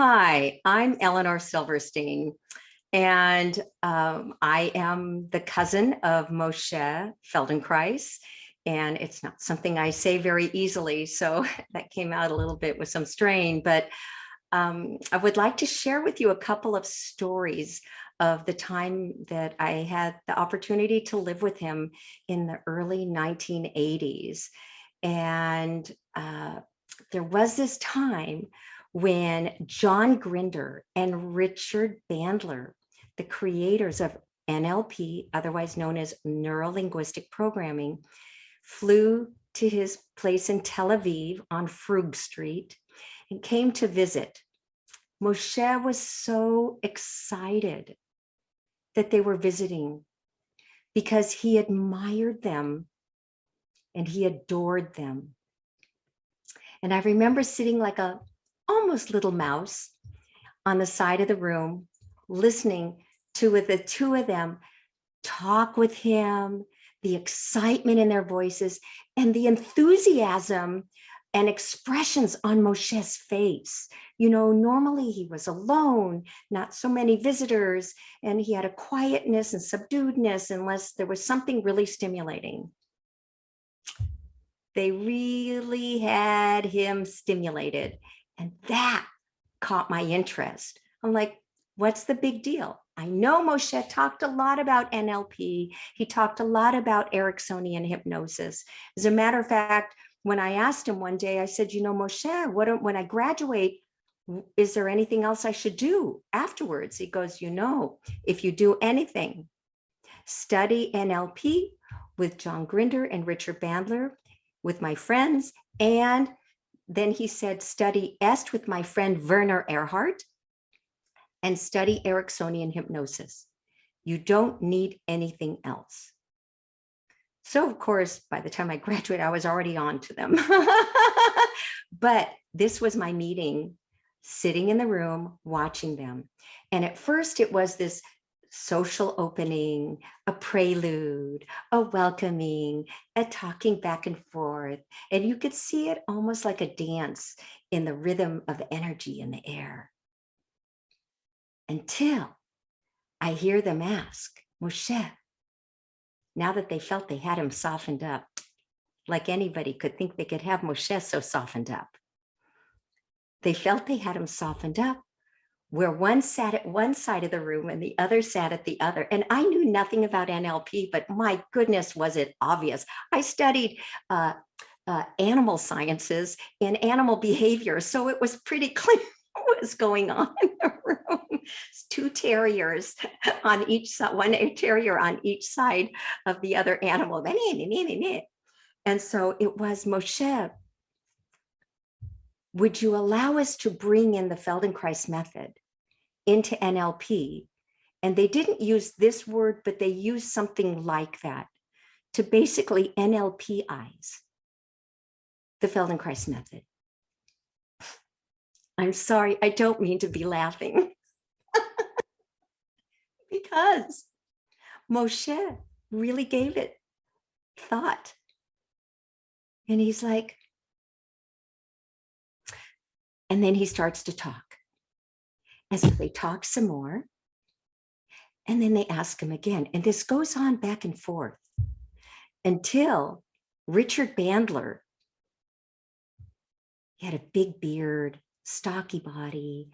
Hi, I'm Elinor Silverstein, and um, I am the cousin of Moshe Feldenkrais. And it's not something I say very easily, so that came out a little bit with some strain. But um, I would like to share with you a couple of stories of the time that I had the opportunity to live with him in the early 1980s. And uh, there was this time when John Grinder and Richard Bandler, the creators of NLP, otherwise known as Neuro-Linguistic Programming, flew to his place in Tel Aviv on Frug Street and came to visit. Moshe was so excited that they were visiting because he admired them and he adored them. And I remember sitting like a almost little mouse on the side of the room, listening to the two of them talk with him, the excitement in their voices and the enthusiasm and expressions on Moshe's face. You know, normally he was alone, not so many visitors, and he had a quietness and subduedness unless there was something really stimulating. They really had him stimulated. And that caught my interest. I'm like, what's the big deal? I know Moshe talked a lot about NLP. He talked a lot about Ericksonian hypnosis. As a matter of fact, when I asked him one day, I said, you know, Moshe, what, when I graduate, is there anything else I should do afterwards? He goes, you know, if you do anything, study NLP with John Grinder and Richard Bandler, with my friends, and then he said, study EST with my friend Werner Erhard and study Ericksonian hypnosis. You don't need anything else. So of course, by the time I graduated, I was already on to them. but this was my meeting, sitting in the room, watching them. And at first it was this social opening, a prelude, a welcoming, a talking back and forth. And you could see it almost like a dance in the rhythm of energy in the air. Until I hear them ask, Moshe, now that they felt they had him softened up, like anybody could think they could have Moshe so softened up. They felt they had him softened up where one sat at one side of the room and the other sat at the other. And I knew nothing about NLP, but my goodness, was it obvious. I studied uh, uh, animal sciences and animal behavior, so it was pretty clear what was going on in the room. Two terriers on each side, one terrier on each side of the other animal. And so it was Moshe would you allow us to bring in the Feldenkrais method into NLP? And they didn't use this word, but they used something like that to basically NLPize the Feldenkrais method. I'm sorry, I don't mean to be laughing. because Moshe really gave it thought. And he's like, and then he starts to talk. And so they talk some more. And then they ask him again. And this goes on back and forth until Richard Bandler, he had a big beard, stocky body,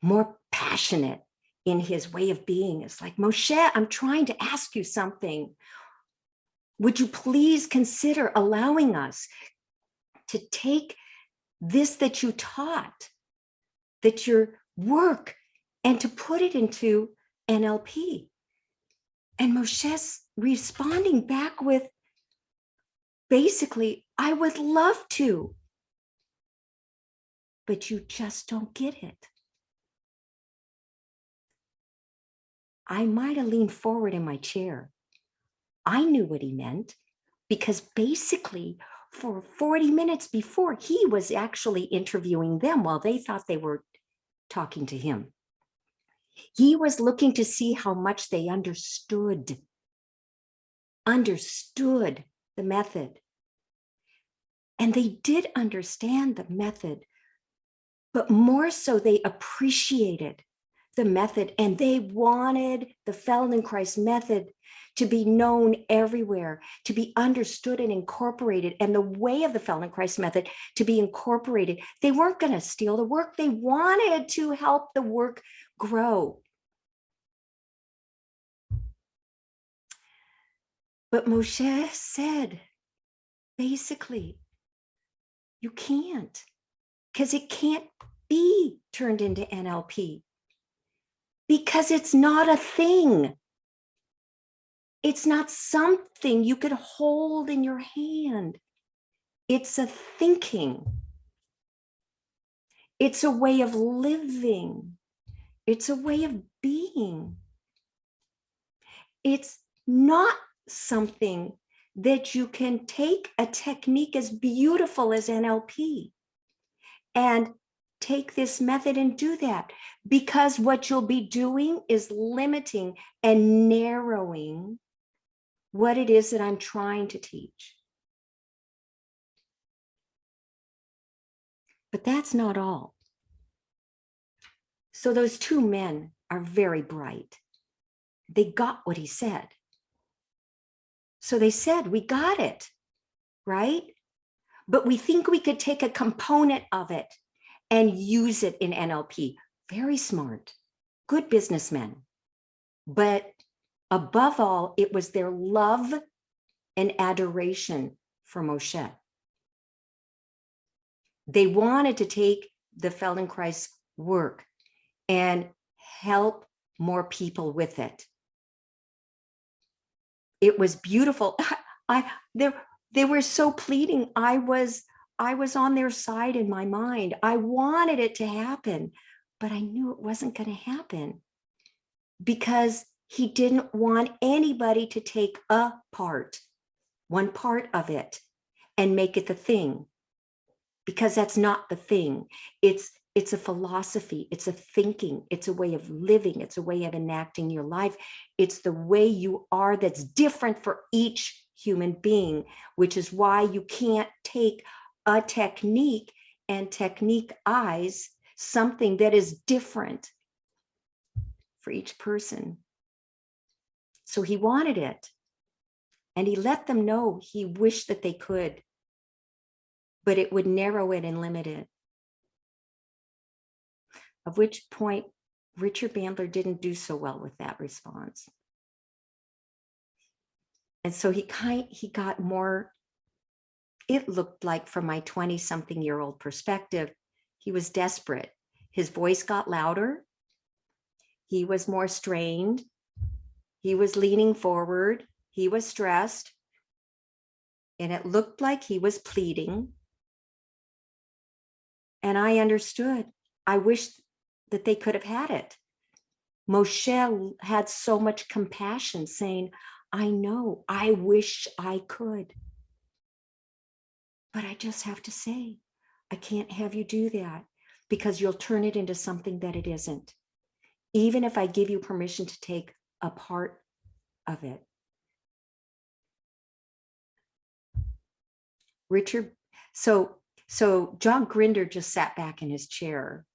more passionate in his way of being. It's like, Moshe, I'm trying to ask you something. Would you please consider allowing us to take this that you taught, that your work, and to put it into NLP. And Moshe's responding back with basically, I would love to, but you just don't get it. I might have leaned forward in my chair. I knew what he meant because basically for 40 minutes before he was actually interviewing them while they thought they were talking to him. He was looking to see how much they understood, understood the method. And they did understand the method, but more so they appreciated the method and they wanted the Feldenkrais method to be known everywhere, to be understood and incorporated, and the way of the Feldenkrais method to be incorporated. They weren't going to steal the work. They wanted to help the work grow. But Moshe said, basically, you can't, because it can't be turned into NLP because it's not a thing. It's not something you could hold in your hand. It's a thinking. It's a way of living. It's a way of being. It's not something that you can take a technique as beautiful as NLP and take this method and do that because what you'll be doing is limiting and narrowing what it is that I'm trying to teach. But that's not all. So those two men are very bright. They got what he said. So they said, we got it, right? But we think we could take a component of it and use it in NLP. Very smart, good businessmen. But above all, it was their love and adoration for Moshe. They wanted to take the Feldenkrais work and help more people with it. It was beautiful. I they, they were so pleading. I was I was on their side in my mind. I wanted it to happen, but I knew it wasn't going to happen because he didn't want anybody to take a part, one part of it and make it the thing because that's not the thing. It's it's a philosophy, it's a thinking, it's a way of living, it's a way of enacting your life. It's the way you are that's different for each human being, which is why you can't take a technique and technique eyes something that is different for each person. So he wanted it. And he let them know he wished that they could, but it would narrow it and limit it. Of which point Richard Bandler didn't do so well with that response. And so he kind he got more it looked like from my 20 something year old perspective, he was desperate. His voice got louder. He was more strained. He was leaning forward. He was stressed. And it looked like he was pleading. And I understood. I wish that they could have had it. Moshe had so much compassion saying, I know, I wish I could. But I just have to say, I can't have you do that because you'll turn it into something that it isn't. Even if I give you permission to take a part of it. Richard, so so John Grinder just sat back in his chair,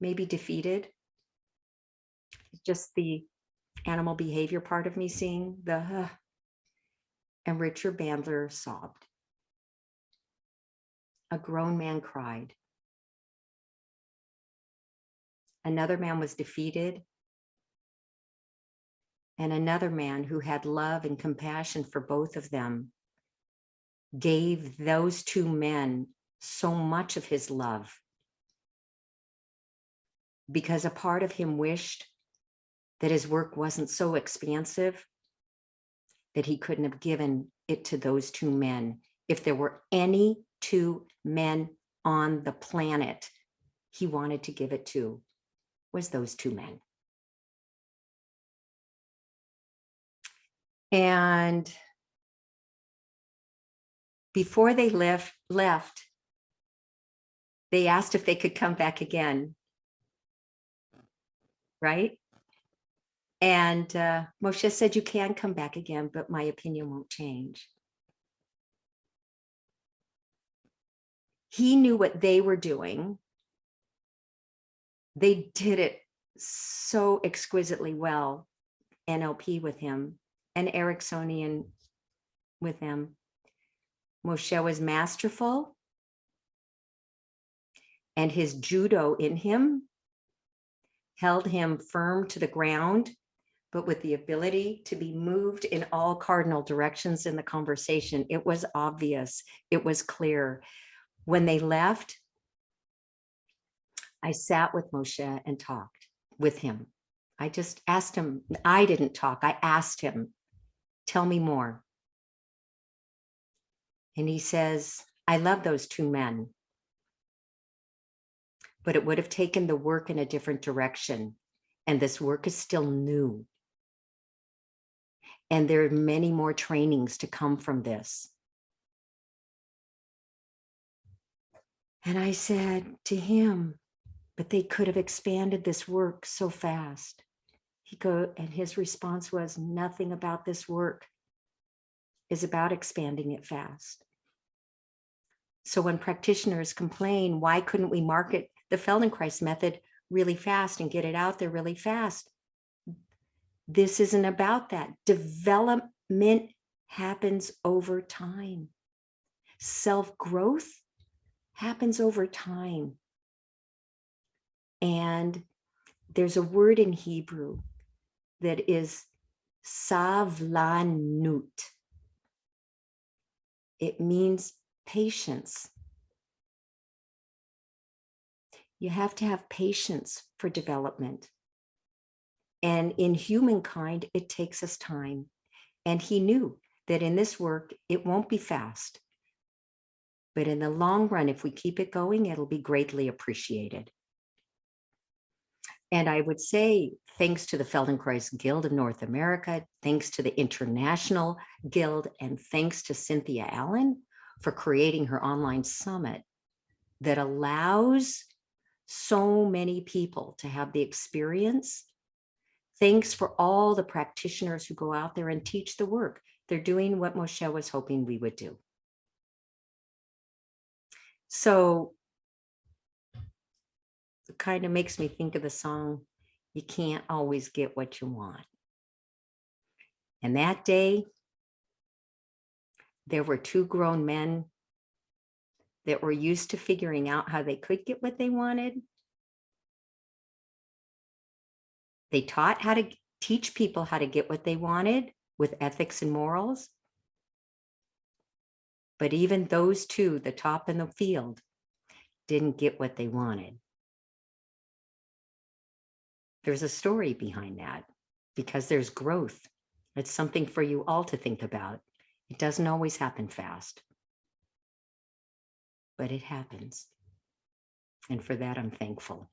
maybe defeated. Just the animal behavior part of me seeing the, and Richard Bandler sobbed a grown man cried. Another man was defeated. And another man who had love and compassion for both of them gave those two men so much of his love because a part of him wished that his work wasn't so expansive that he couldn't have given it to those two men if there were any two men on the planet he wanted to give it to was those two men. And before they left, left, they asked if they could come back again. Right? And uh, Moshe said, you can come back again, but my opinion won't change. he knew what they were doing they did it so exquisitely well, NLP with him and Ericksonian with him. Moshe was masterful and his judo in him held him firm to the ground, but with the ability to be moved in all cardinal directions in the conversation. It was obvious, it was clear. When they left, I sat with Moshe and talked with him. I just asked him, I didn't talk, I asked him, tell me more. And he says, I love those two men but it would have taken the work in a different direction. And this work is still new. And there are many more trainings to come from this. And I said to him, but they could have expanded this work so fast. He go and his response was nothing about this work is about expanding it fast. So when practitioners complain, why couldn't we market the Feldenkrais method really fast and get it out there really fast. This isn't about that. Development happens over time. Self-growth happens over time. And there's a word in Hebrew that is savlanut. It means patience. You have to have patience for development. And in humankind, it takes us time. And he knew that in this work, it won't be fast. But in the long run, if we keep it going, it'll be greatly appreciated. And I would say, thanks to the Feldenkrais Guild of North America, thanks to the International Guild, and thanks to Cynthia Allen for creating her online summit that allows so many people to have the experience. Thanks for all the practitioners who go out there and teach the work. They're doing what Moshe was hoping we would do. So kind of makes me think of the song, you can't always get what you want. And that day, there were two grown men that were used to figuring out how they could get what they wanted. They taught how to teach people how to get what they wanted with ethics and morals. But even those two, the top in the field, didn't get what they wanted. There's a story behind that because there's growth. It's something for you all to think about. It doesn't always happen fast but it happens. And for that, I'm thankful.